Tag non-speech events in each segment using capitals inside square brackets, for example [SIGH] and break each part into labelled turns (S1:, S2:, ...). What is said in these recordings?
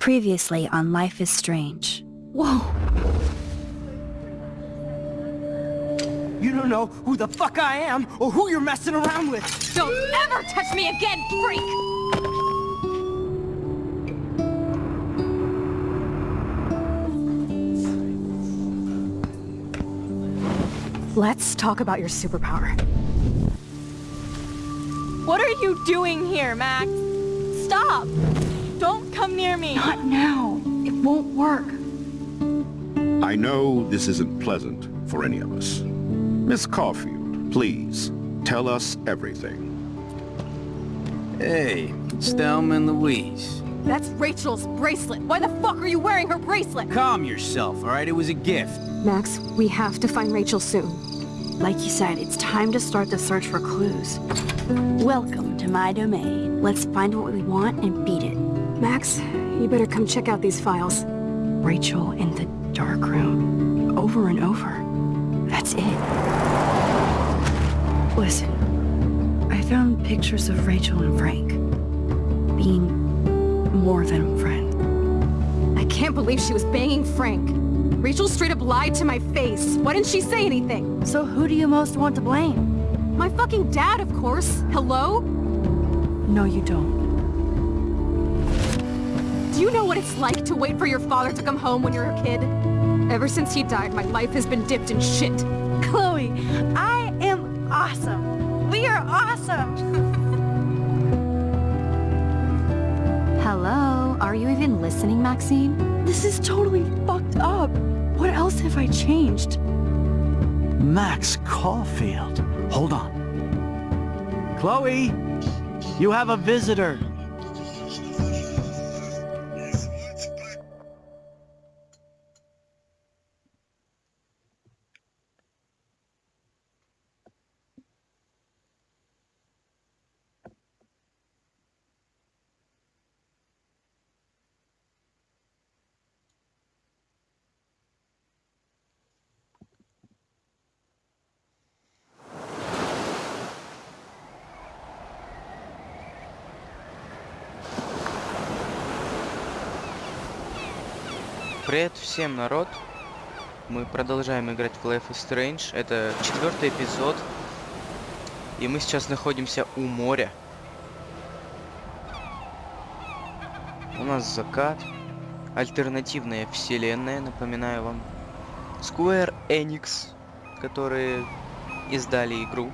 S1: Previously on Life is Strange.
S2: Whoa!
S3: You don't know who the fuck I am or who you're messing around with!
S2: Don't ever touch me again, freak! Let's talk about your superpower. What are you doing here, Max? Stop! Don't come near me!
S4: Not now. It won't work.
S5: I know this isn't pleasant for any of us. Miss Caulfield, please, tell us everything.
S6: Hey, Thelma and Louise.
S2: That's Rachel's bracelet! Why the fuck are you wearing her bracelet?
S6: Calm yourself, alright? It was a gift.
S4: Max, we have to find Rachel soon. Like you said, it's time to start the search for clues.
S1: Welcome to my domain. Let's find what we want and beat it.
S4: Max, you better come check out these files. Rachel in the dark room. Over and over. That's it. Listen, I found pictures of Rachel and Frank. Being more than a friend.
S2: I can't believe she was banging Frank. Rachel straight up lied to my face. Why didn't she say anything?
S1: So who do you most want to blame?
S2: My fucking dad, of course. Hello?
S4: No, you don't.
S2: Do you know what it's like to wait for your father to come home when you're a kid? Ever since he died, my life has been dipped in shit. [LAUGHS]
S1: Chloe, I am awesome. We are awesome. [LAUGHS]
S4: Hello? Are you even listening, Maxine? This is totally fucked up. What else have I changed?
S7: Max Caulfield. Hold on. Chloe, you have a visitor.
S8: Привет всем, народ! Мы продолжаем играть в Life is Strange. Это четвертый эпизод. И мы сейчас находимся у моря. У нас закат. Альтернативная вселенная, напоминаю вам. Square Enix, которые издали игру.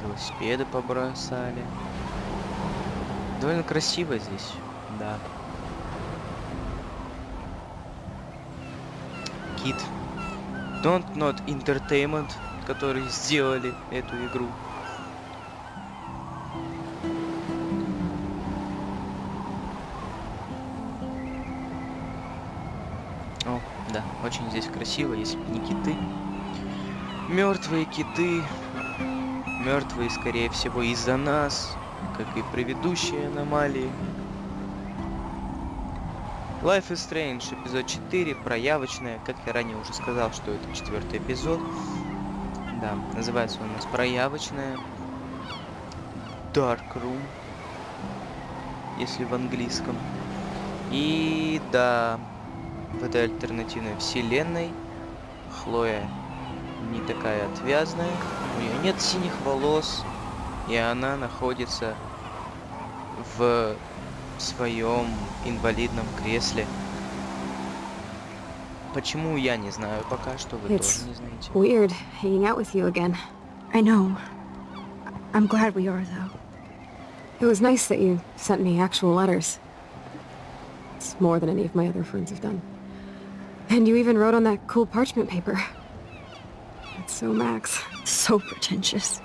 S8: Велосипеды побросали. Довольно красиво здесь, да. Кит. Don't Not Entertainment, которые сделали эту игру. О, да, очень здесь красиво, если не киты. Мертвые киты. Мертвые, скорее всего, из-за нас как и предыдущие аномалии. Life is Strange, эпизод 4, проявочная. Как я ранее уже сказал, что это четвертый эпизод. Да, называется он у нас проявочная. Dark Room, если в английском. И да, в этой альтернативной вселенной Хлоя не такая отвязная, у нее нет синих волос, и она находится в своем инвалидном кресле. Почему я не знаю пока что, вы
S4: It's
S8: тоже не знаете.
S4: weird hanging out with you again.
S1: I know. I'm glad we are, though.
S4: It was nice that you sent me actual letters. It's more than any of my other friends have done. And you even wrote on that cool parchment paper. It's so Max.
S1: So pretentious.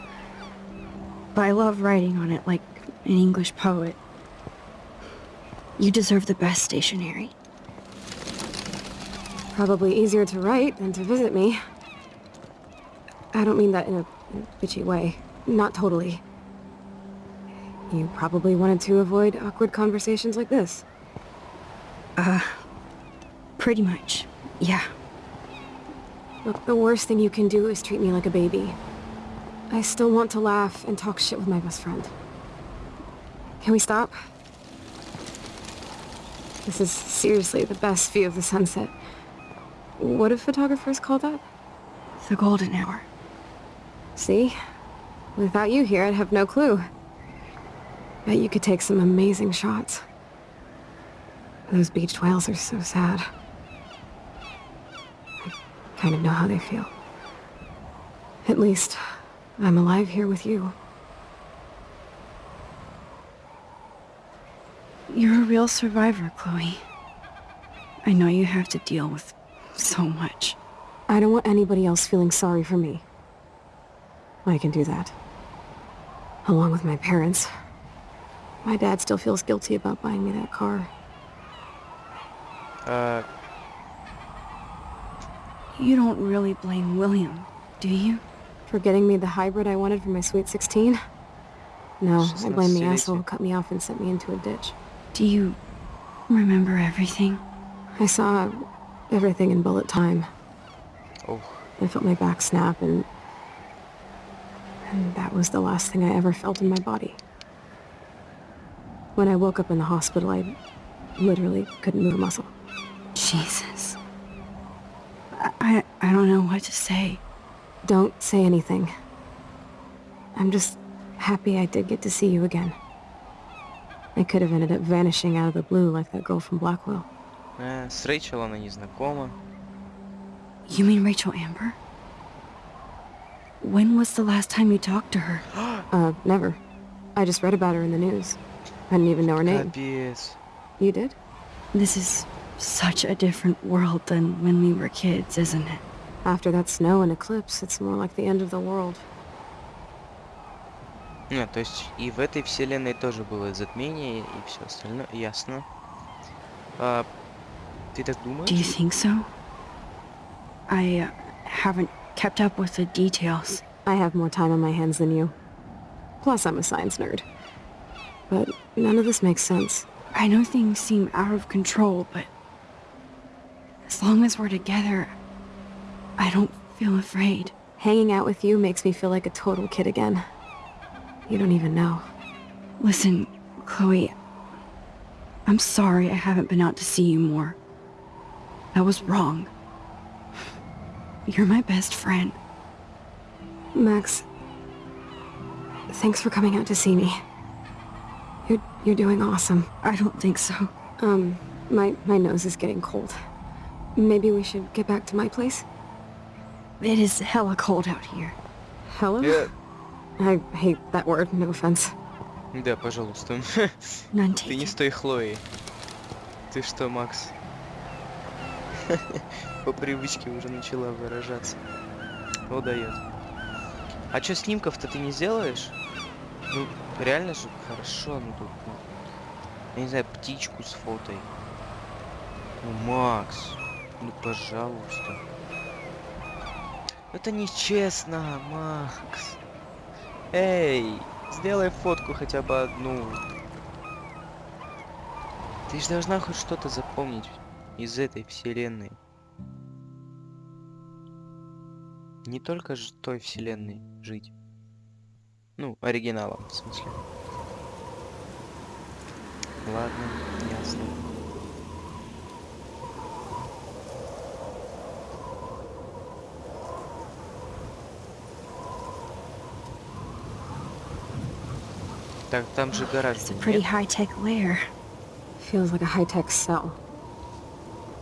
S1: But I love writing on it like an English poet. You deserve the best stationery.
S4: Probably easier to write than to visit me. I don't mean that in a, bitchy way. Not totally. You probably wanted to avoid awkward conversations like this.
S1: Uh, pretty much. Yeah.
S4: Look, the worst thing you can do is treat me like a baby. I still want to laugh and talk shit with my best friend. Can we stop? This is seriously the best view of the sunset. What do photographers call that?
S1: The golden hour.
S4: See? Without you here, I'd have no clue. Bet you could take some amazing shots. Those beached whales are so sad. I kind of know how they feel. At least, I'm alive here with you.
S1: You're a real survivor, Chloe. I know you have to deal with so much.
S4: I don't want anybody else feeling sorry for me. I can do that. Along with my parents. My dad still feels guilty about buying me that car.
S8: А,
S1: You don't really blame William, do you?
S4: For getting me the hybrid I wanted for my sweet 16? No, I blame the asshole who cut me off and sent me into a ditch.
S1: Do you remember everything?
S4: I saw everything in bullet time.
S8: Oh.
S4: I felt my back snap and... And that was the last thing I ever felt in my body. When I woke up in the hospital, I literally couldn't move a muscle.
S1: Jesus. I, I don't know what to say.
S4: Don't say anything. I'm just happy I did get to see you again. I could have ended up vanishing out of the blue like that girl from Blackwell.
S8: э, с Рэйчел она не знакома.
S1: You mean Rachel Amber? When was the last time you talked to her? [GASPS]
S4: Uh, never. I just read about her in the news. I didn't even know her name.
S8: Капец.
S4: You did?
S1: This is such a different world than when we were kids, isn't it?
S4: After that snow and eclipse, it's more like the end of the world.
S8: А, то есть и в этой вселенной тоже было затмение и все остальное. Ясно. А, ты так думаешь?
S1: Do you think so? I uh, haven't kept up with the details.
S4: I have more time on my hands than you. Plus, I'm a science nerd. But none of this makes sense.
S1: I know things seem out of control, but as long as we're together, I don't feel afraid.
S4: Hanging out with you makes me feel like a total kid again. You don't even know.
S1: Listen, Chloe, I'm sorry I haven't been out to see you more. That was wrong. You're my best friend.
S4: Max, thanks for coming out to see me. You're, you're doing awesome.
S1: I don't think so.
S4: Um, my, my nose is getting cold. Maybe we should get back to my place?
S1: It is hella cold out here.
S4: Hello?
S8: Э,
S4: I hate that word, no offense.
S8: да, пожалуйста. [LAUGHS] Ты не
S1: taken.
S8: с той Хлоей. Ты что, Макс? [LAUGHS] По привычке уже начала выражаться. О, дает. А чё, снимков-то ты не сделаешь? Ну, реально же хорошо, ну тут, ну, я не знаю, птичку с фотой. Ну, Макс, ну, пожалуйста. Это нечестно, Макс. Эй, сделай фотку хотя бы одну. Ты же должна хоть что-то запомнить из этой вселенной. Не только же той вселенной жить. Ну, оригиналом, в смысле. Ладно, ясно. Так, там же гараж
S1: It's a
S8: был,
S1: pretty
S8: нет?
S1: high-tech lair.
S4: Feels like a high-tech cell.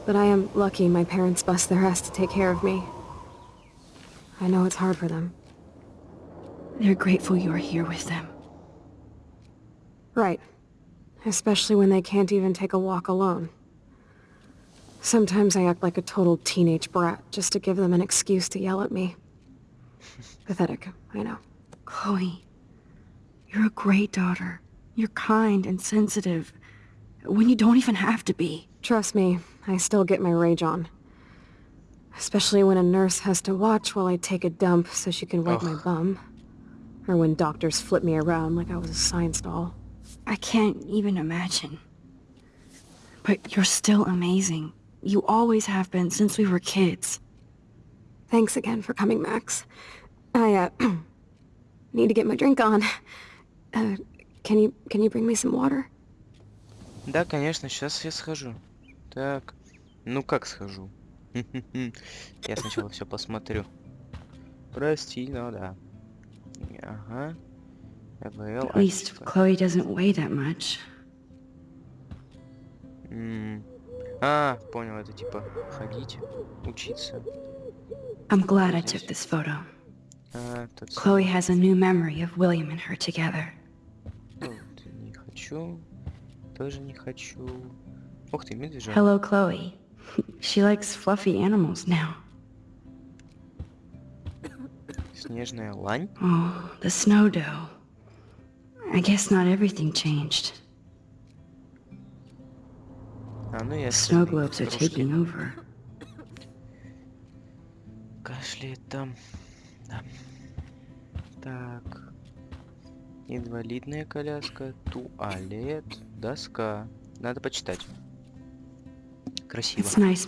S4: But I am lucky my parents bust their ass to take care of me. I know it's hard for them.
S1: They're grateful you're here with them.
S4: Right. Especially when they can't even take a walk alone. Sometimes I act like a total teenage brat just to give them an excuse to yell at me. [LAUGHS] Pathetic, I know.
S1: Chloe, you're a great daughter. You're kind and sensitive. When you don't even have to be.
S4: Trust me, I still get my rage on. Especially when a nurse has to watch while I take a dump so she can wipe my bum. Or when doctors flip me around like I was a science doll.
S1: I can't even imagine. But you're still amazing. You always have been since we were kids.
S4: Thanks again for coming, Max. I, uh, [CLEARS THROAT] need to get my drink on. Uh, can you can you bring me some water?
S8: Да, конечно, сейчас я схожу. Так, ну как схожу? [LAUGHS] Я сначала все посмотрю. Прости, ну да. Ага. ЭВЛ,
S1: At least
S8: ачество.
S1: Chloe doesn't weigh that much.
S8: М. А, понял, это типа ходить, учиться.
S1: I'm glad I took this photo.
S8: А, тот
S1: Chloe has a new memory of William and her together.
S8: хочу. Тоже не хочу. Ух ты, медвежонок.
S1: Hello, Chloe. [LAUGHS] She likes fluffy animals now.
S8: Снежная лань?
S1: Oh, the snow doe. I guess not everything changed.
S8: А, ну я
S1: Snow globes are taking over.
S8: Кашляет там. Да. Так. Инвалидная коляска, туалет, доска. Надо почитать. Красиво.
S1: Nice.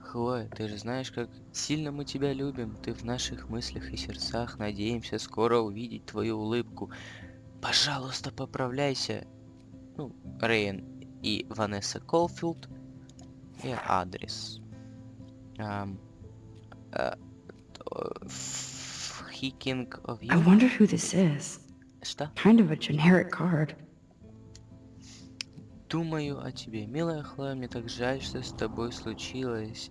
S8: Хлоя, ты же знаешь, как сильно мы тебя любим. Ты в наших мыслях и сердцах. Надеемся скоро увидеть твою улыбку. Пожалуйста, поправляйся. Ну, Рейн и Ванесса Колфилд. И адрес. Ам, а, Thinking of
S1: I
S8: you.
S1: wonder who this is.
S8: Что?
S1: Kind of a generic card.
S8: Думаю о тебе, милая Хлоя, мне так жаль, что с тобой случилось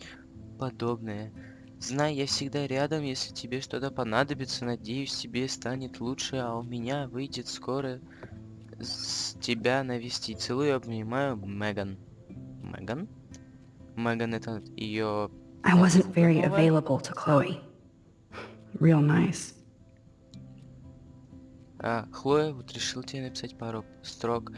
S8: подобное. Знай, я всегда рядом, если тебе что-то понадобится. Надеюсь, тебе станет лучше, а у меня выйдет скоро с тебя навестить. Целую, обнимаю, Меган. Меган? Меган это ее...
S1: I wasn't very available to Chloe. Real nice.
S8: А, Хлоя, вот решил тебе написать пару строк.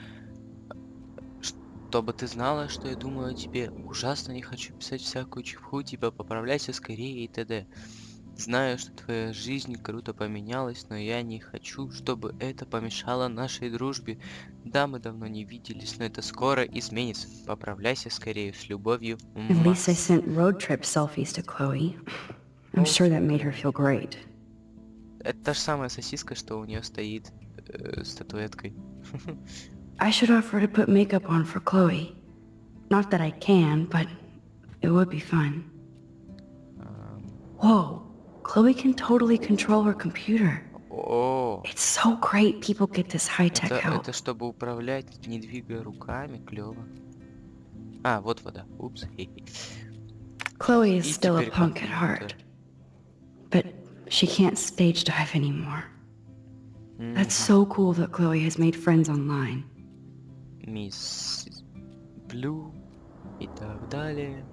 S8: Чтобы ты знала, что я думаю о тебе. Ужасно не хочу писать всякую чепуху, типа поправляйся скорее и т.д. Знаю, что твоя жизнь круто поменялась, но я не хочу, чтобы это помешало нашей дружбе. Да, мы давно не виделись, но это скоро изменится. Поправляйся скорее, с любовью,
S1: At least I
S8: Макс.
S1: sent road trip selfies to Chloe. I'm sure that made her feel great.
S8: Это та же самая сосиска, что у нее стоит э, статуэткой. [LAUGHS]
S1: I should offer to put makeup on for Chloe. Not that I can, but it would be fun. Whoa, Chloe can totally control her computer.
S8: О,
S1: It's so great people get this high-tech
S8: это,
S1: help.
S8: это чтобы управлять, не двигая руками, клево. А, вот вода. Упс. хе-хе. [LAUGHS]
S1: Chloe is
S8: И
S1: still a
S8: теперь
S1: punk at
S8: компьютер.
S1: heart, but she can't stage dive anymore. That's so cool that Chloe has made friends online.
S8: Мисс Блю и так далее.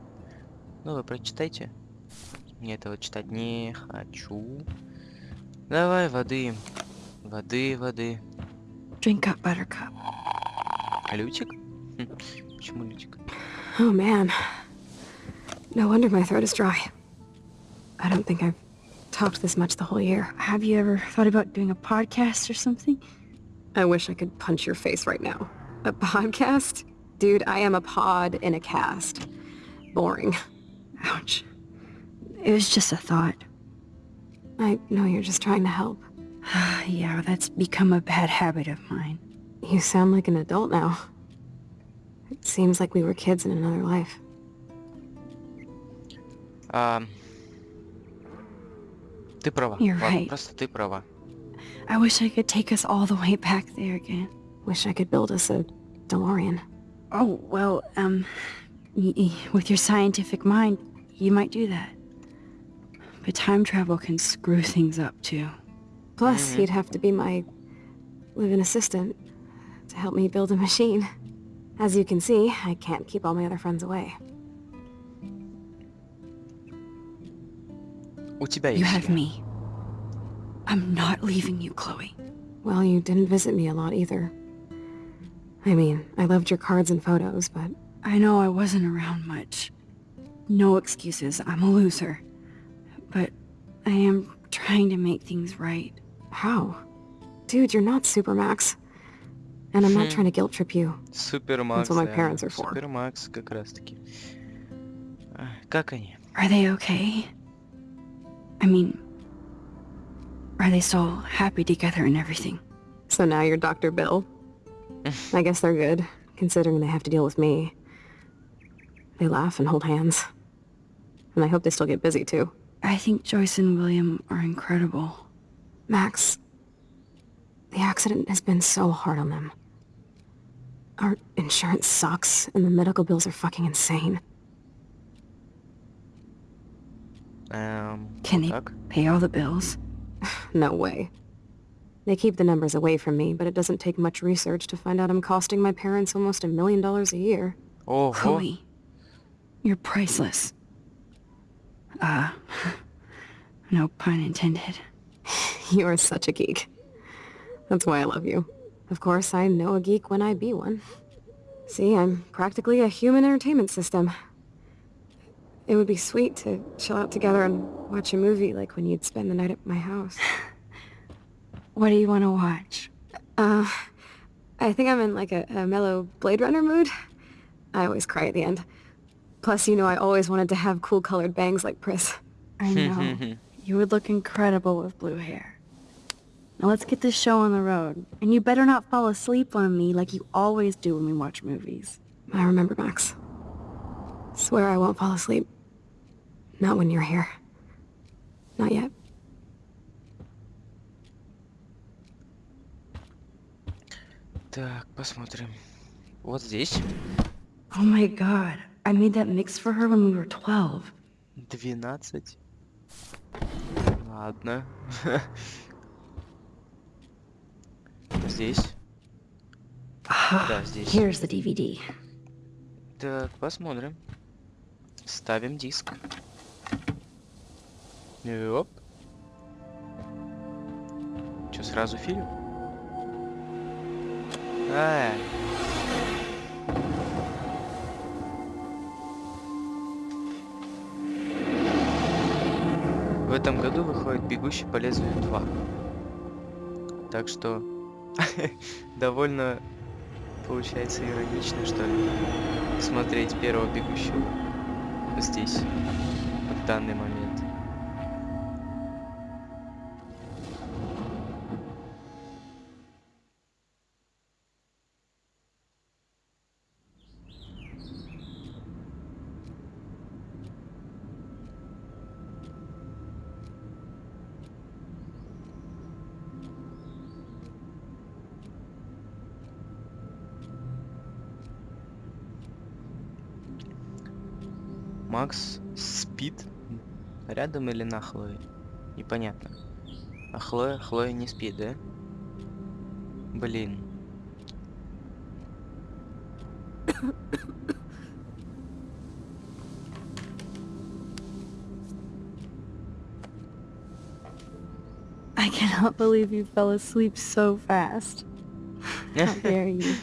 S8: Ну, вы прочитайте. Мне этого читать не хочу. Давай воды. Воды, воды.
S1: Drink up, Buttercup.
S8: Лютик? Хм, Почему Лютик?
S4: Oh man. No wonder my throat is dry. I don't think I've talked this much the whole year.
S1: Have you ever thought about doing a podcast or something?
S4: I wish I could punch your face right now. A podcast? Dude, I am a pod in a cast. Boring.
S1: Ouch. It was just a thought.
S4: I know you're just trying to help. [SIGHS]
S1: yeah, that's become a bad habit of mine.
S4: You sound like an adult now. It seems like we were kids in another life.
S8: А, ты права.
S1: You're
S8: Ладно,
S1: right.
S8: просто ты права.
S1: I wish I could take us all the way back there again.
S4: Wish I could build us a DeLorean.
S1: Oh, well, um, y- y- with your scientific mind, you might do that. But time travel can screw things up, too.
S4: Plus, he'd have to be my live-in assistant to help me build a machine. As you can see, I can't keep all my other friends away.
S8: У тебя
S1: You
S8: есть
S1: have
S8: я.
S1: me. I'm not leaving you, Chloe.
S4: Well, you didn't visit me a lot either. I mean, I loved your cards and photos, but
S1: I know I wasn't around much. No excuses, I'm a loser. But I am trying to make things right.
S4: how? Dude, you're not Supermax. And I'm not trying to guilt trip you.
S8: Супермакс.
S4: That's what my
S8: да.
S4: parents are for.
S8: Супермакс как раз таки. А, Как они?
S1: Are they okay? I mean, Are they still happy together and everything?
S4: So now you're Dr. Phil. [LAUGHS] I guess they're good, considering they have to deal with me. They laugh and hold hands. And I hope they still get busy, too.
S1: I think Joyce and William are incredible.
S4: Max, the accident has been so hard on them. Our insurance sucks, and the medical bills are fucking insane.
S8: Эм,
S1: Can they
S8: так.
S1: pay all the bills? [SIGHS]
S4: No way. They keep the numbers away from me, but it doesn't take much research to find out I'm costing my parents almost a million dollars a year.
S8: Ого.
S1: Chloe, you're priceless. Uh, [LAUGHS] no pun intended. [LAUGHS]
S4: You are such a geek. That's why I love you. Of course, I know a geek when I be one. See, I'm practically a human entertainment system. It would be sweet to chill out together and watch a movie like when you'd spend the night at my house. [SIGHS]
S1: What do you want to watch?
S4: Uh, I think I'm in like a, a mellow Blade Runner mood. I always cry at the end. Plus, you know I always wanted to have cool colored bangs like Pris.
S1: I [LAUGHS] know. you would look incredible with blue hair. Now let's get this show on the road. And you better not fall asleep on me like you always do when we watch movies.
S4: I remember, Max. Swear I won't fall asleep. Not when you're here. Not yet.
S8: Так, посмотрим. Вот здесь.
S1: Oh my god. I made that mix for her when we were 12.
S8: 12. Ладно. Здесь. Да, здесь.
S1: Here's the DVD.
S8: Так, посмотрим. Ставим диск. Оп. Че, сразу фильм? А, В этом году выходит «Бегущий по лезвию 2». Так что [LAUGHS] довольно получается иронично, что ли, смотреть первого «Бегущего» здесь, в данный момент. рядом или на Хлое? Непонятно. А Хлоя, Хлоя не спит, да? Блин. [COUGHS]
S1: I cannot believe you fell asleep so fast. [LAUGHS] How dare you?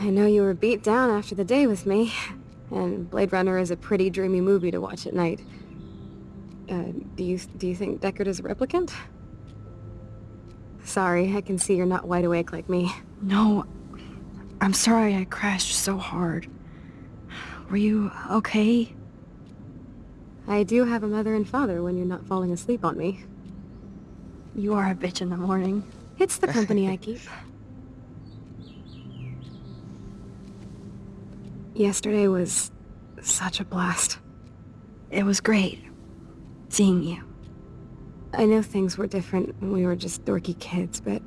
S4: I know you were beat down after the day with me, and Blade Runner is a pretty dreamy movie to watch at night. Uh, do you do you think Deckard is a replicant? Sorry, I can see you're not wide awake like me.
S1: No, I'm sorry I crashed so hard. Were you okay?
S4: I do have a mother and father when you're not falling asleep on me.
S1: You are a bitch in the morning.
S4: It's the company I [LAUGHS] keep. Yesterday was such a blast.
S1: It was great seeing you.
S4: I know things were different when we were just dorky kids, but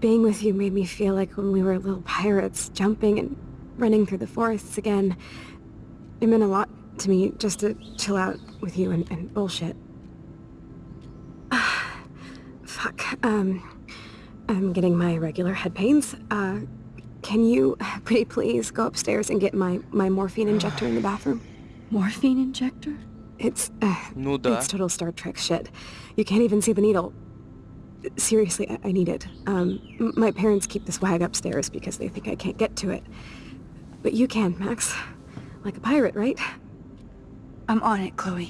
S4: being with you made me feel like when we were little pirates, jumping and running through the forests again. It meant a lot to me just to chill out with you and, and bullshit. [SIGHS] Fuck, um, I'm getting my regular head pains. Uh, can you, [LAUGHS] pretty please, go upstairs and get my, my morphine injector in the bathroom?
S1: Morphine injector?
S4: It's, uh,
S8: Ну да.
S4: it's total Star Trek shit. You can't even see the needle. Seriously, I, I need it. Um, m- my parents keep this wag upstairs because they think I can't get to it. But you can, Max. Like a pirate, right?
S1: I'm on it, Chloe.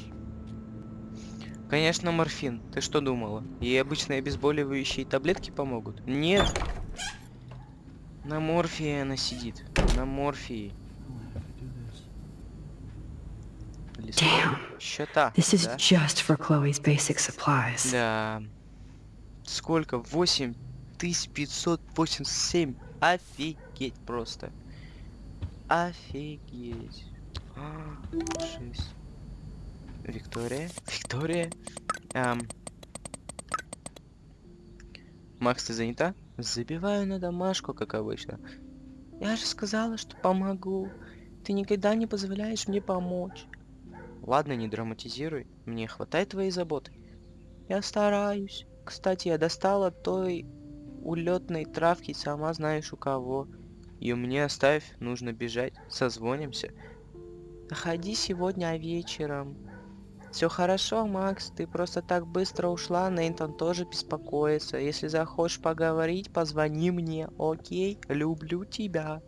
S8: Конечно, морфин. Ты что думала? Ей обычные обезболивающие таблетки помогут? Нет. На морфии она сидит. На морфии.
S1: Damn.
S8: Счета.
S1: This is
S8: да?
S1: just for Chloe's basic supplies.
S8: Да. Сколько? 8587. Офигеть просто. Офигеть. А, Шесть. Виктория? Виктория? Эм. Макс, ты занята? Забиваю на домашку, как обычно. Я же сказала, что помогу. Ты никогда не позволяешь мне помочь. Ладно, не драматизируй. Мне хватает твоей заботы. Я стараюсь. Кстати, я достала той улетной травки, сама знаешь у кого. Ее мне оставь, нужно бежать. Созвонимся. Заходи сегодня вечером. Все хорошо, Макс, ты просто так быстро ушла, Нейтан тоже беспокоится. Если захочешь поговорить, позвони мне, окей? Люблю тебя.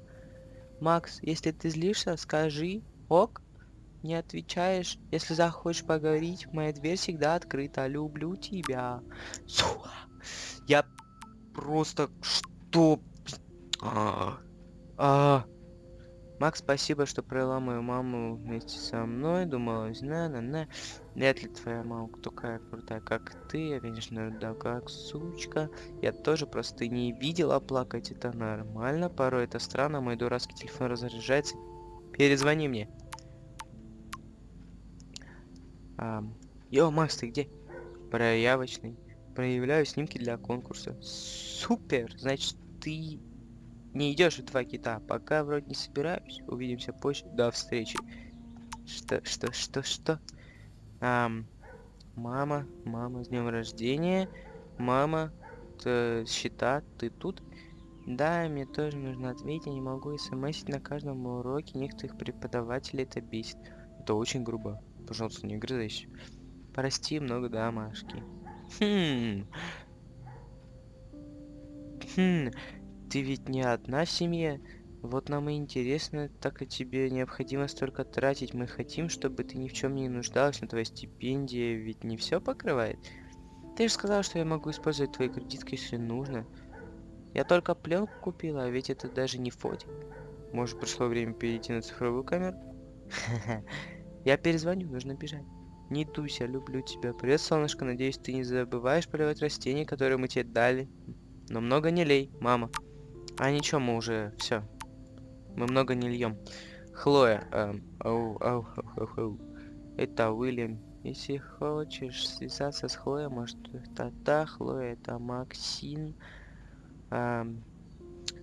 S8: Макс, если ты злишься, скажи, ок? Не отвечаешь, если захочешь поговорить, моя дверь всегда открыта. Люблю тебя. Сука. Я просто... Что? А, а. Макс, спасибо, что провела мою маму вместе со мной. Думала, на на на Вряд ли твоя мама такая крутая, как ты. Я, конечно, да, как сучка. Я тоже просто не видела плакать. Это нормально. Порой это странно. Мой дурацкий телефон разряжается. Перезвони мне. А, Йо, Макс, ты где? Проявочный. Проявляю снимки для конкурса. Супер! Значит, ты не идешь в два кита. Пока вроде не собираюсь. Увидимся позже. До встречи. Что, что, что, что? Ам, мама, мама, с днем рождения. Мама, т- счета, ты тут? Да, мне тоже нужно ответить. Я не могу смсить на каждом уроке. Некоторых преподавателей это бесит. Это очень грубо. Пожалуйста, не грызайся. Прости, много домашки. Хм. Хм. Ты ведь не одна в семье. Вот нам и интересно, так ли тебе необходимо столько тратить. Мы хотим, чтобы ты ни в чем не нуждалась, но твоя стипендия ведь не все покрывает. Ты же сказал, что я могу использовать твои кредитки, если нужно. Я только пленку купила, а ведь это даже не фотик. Может, пришло время перейти на цифровую камеру? [LAUGHS] Я перезвоню, нужно бежать. Не дуйся, люблю тебя. Привет, солнышко, надеюсь, ты не забываешь поливать растения, которые мы тебе дали. Но много не лей, мама. А ничего, мы уже все. Мы много не льем. Хлоя, эм, оу, оу, оу, оу. Это Уильям. Если хочешь связаться с Хлоей, может, та-та, Хлоя, это Максин. Эм,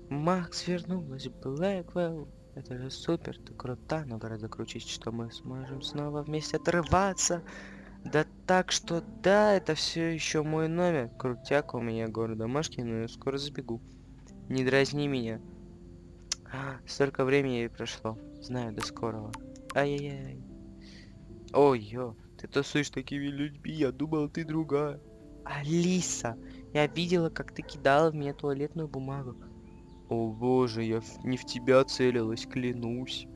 S8: Макс вернулась, Блэквелл. Это же супер, ты крута, но гораздо круче, что мы сможем снова вместе отрываться. Да так что да, это все еще мой номер. Крутяк у меня город домашний, но я скоро забегу. Не дразни меня. А, столько времени прошло. Знаю, до скорого. Ай-яй-яй. Ой, ё, ты тусуешь такими людьми, я думал, ты другая. Алиса, я видела, как ты кидала в меня туалетную бумагу. О боже, я не в тебя целилась, клянусь.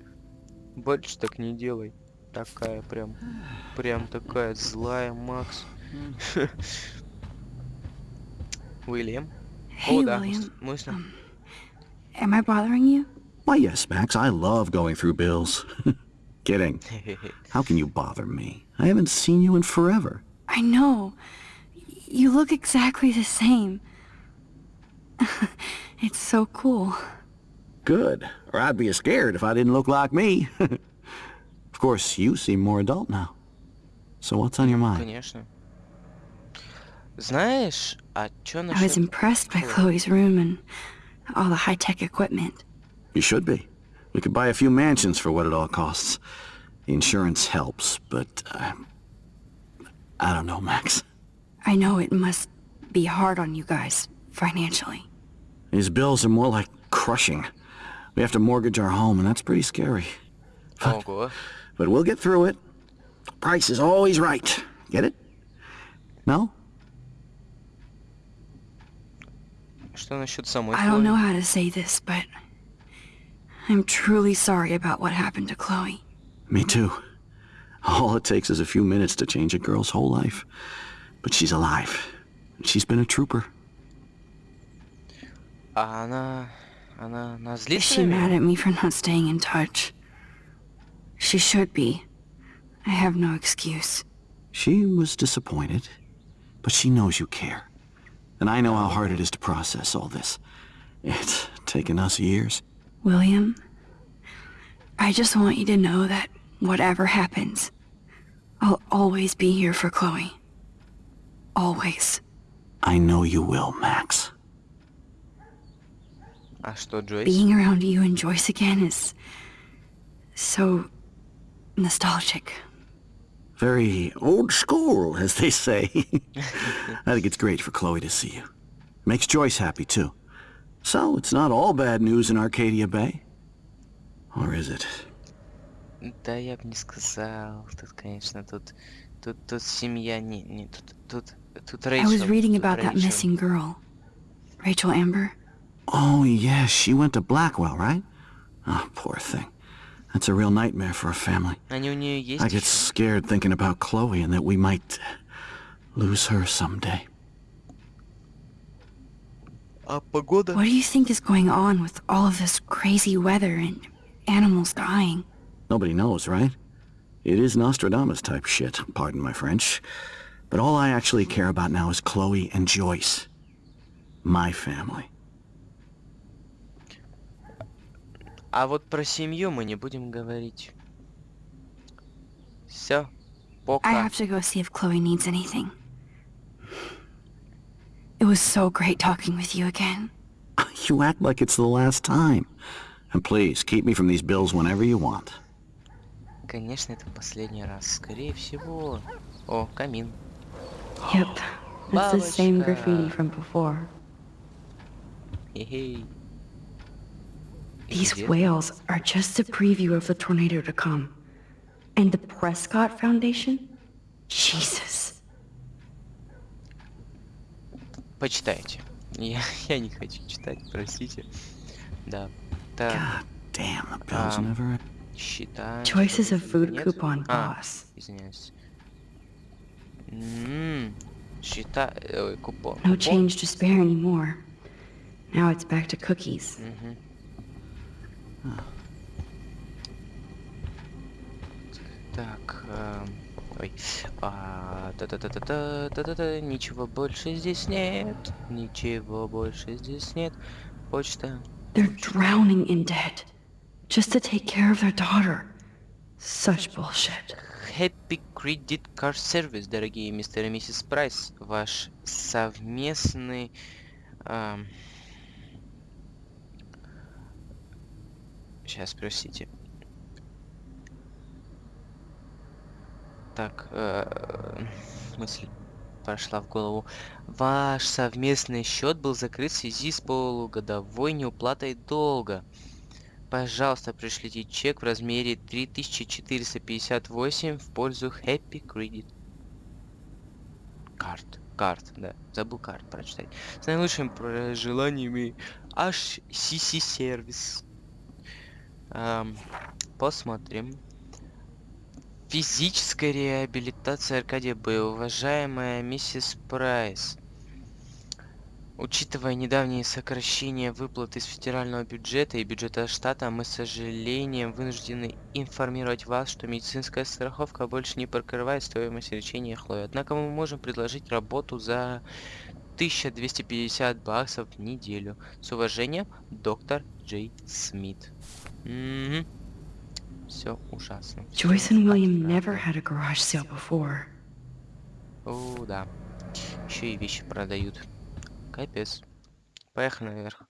S8: Больше так не делай. Такая прям, прям такая злая, Макс. Уильям? О, да,
S1: William.
S8: мы с- мы с-
S1: Um, am I bothering you?
S9: Why, yes, Max. I love going through bills. Kidding. How can you bother me? I haven't seen you in forever.
S1: I know. You look exactly the same. [LAUGHS] it's so cool.
S9: Good. Or I'd be scared if I didn't look like me. [LAUGHS] of course, you seem more adult now. So what's on your mind?
S8: Конечно. Знаешь, а чё
S1: I was
S8: насчет...
S1: impressed by
S8: Chloe.
S1: Chloe's room and all the high-tech equipment.
S9: You should be. We could buy a few mansions for what it all costs. The insurance helps, but... Uh, I don't know, Max.
S1: I know it must be hard on you guys, financially.
S9: These bills are more like crushing. We have to mortgage our home, and that's pretty scary.
S8: But,
S9: but we'll get through it. Price is always right. Get it? No?
S1: I don't know how to say this, but... I'm truly sorry about what happened to Chloe.
S9: Me too. All it takes is a few minutes to change a girl's whole life. But she's alive. She's been a trooper.
S8: А она... Она... Она
S1: Is
S8: злится
S1: she
S8: на
S1: mad
S8: меня?
S1: at me for not staying in touch? She should be. I have no excuse.
S9: She was disappointed, but she knows you care. And I know how hard it is to process all this. It's taken us years.
S1: William, I just want you to know that whatever happens, I'll always be here for Chloe. Always.
S9: I know you will, Max.
S8: А что, Джойс?
S1: Being around you and Joyce again is so nostalgic.
S9: Very old school, as they say. [LAUGHS] I think it's great for Chloe to see you. Makes Joyce happy, too. So, it's not all bad news in Arcadia Bay. Or is it?
S8: Да, я бы не сказал. Тут, конечно, тут... Тут, тут семья... Не, не, тут... Тут, тут
S1: I
S8: Рэйчел.
S1: was reading
S8: тут
S1: about that
S8: Рэйчел.
S1: missing girl. Rachel Amber.
S9: Oh, yes, yeah, she went to Blackwell, right? Oh, poor thing. That's a real nightmare for a family. I get scared thinking about Chloe and that we might lose her someday.
S1: What do you think is going on with all of this crazy weather and animals dying?
S9: Nobody knows, right? It is Nostradamus type shit, pardon my French. But all I actually care about now is Chloe and Joyce. My family.
S8: А вот про семью мы не будем говорить. Все.
S1: I
S8: Пока.
S1: have to go see if Chloe needs anything. It was so great talking with you again.
S9: You act like it's the last time. And please, keep me from these bills whenever you want.
S8: Конечно, это последний раз. Скорее всего. О, камин.
S1: Yep. That's the same graffiti from before.
S8: Хе-хей.
S1: These
S8: Где?
S1: whales are just a preview of the tornado to come. And the Prescott Foundation? Jesus.
S8: Почитайте. Я, [LAUGHS] я не хочу читать, простите. Да. Так,
S9: God damn, the bills
S8: Um,
S9: never...
S8: считаем.
S1: Choice is a food
S8: Нет?
S1: coupon
S8: А,
S1: boss.
S8: извиняюсь. М, Счета... Ой, купон.
S1: No
S8: Купон?
S1: change to spare anymore. Now it's back to cookies.
S8: Мгм. Так, эм, ой, а, та-та-та-та-та, та-та-та, ничего больше здесь нет, ничего больше здесь нет, почта.
S1: They're drowning in debt. Just to take care of their daughter. Such bullshit.
S8: Happy Credit Card Service, дорогие мистер и миссис Прайс, ваш совместный... Сейчас, простите. Так, э, мысль прошла в голову. Ваш совместный счет был закрыт в связи с полугодовой неуплатой долга. Пожалуйста, пришлите чек в размере 3458 в пользу Happy Credit. Карт. Карт, да. Забыл карт прочитать. С наилучшими пожеланиями HCC сервис. Ам, посмотрим. Физическая реабилитация Аркадия Б. Уважаемая миссис Прайс. Учитывая недавние сокращения выплат из федерального бюджета и бюджета штата, мы с сожалением вынуждены информировать вас, что медицинская страховка больше не покрывает стоимость лечения Хлои. Однако мы можем предложить работу за 1250 баксов в неделю. С уважением, доктор Джей Смит. Все ужасно.
S1: Joyce and William never had a garage sale before.
S8: О, да. Еще и вещи продают. Капец. Поехали наверх.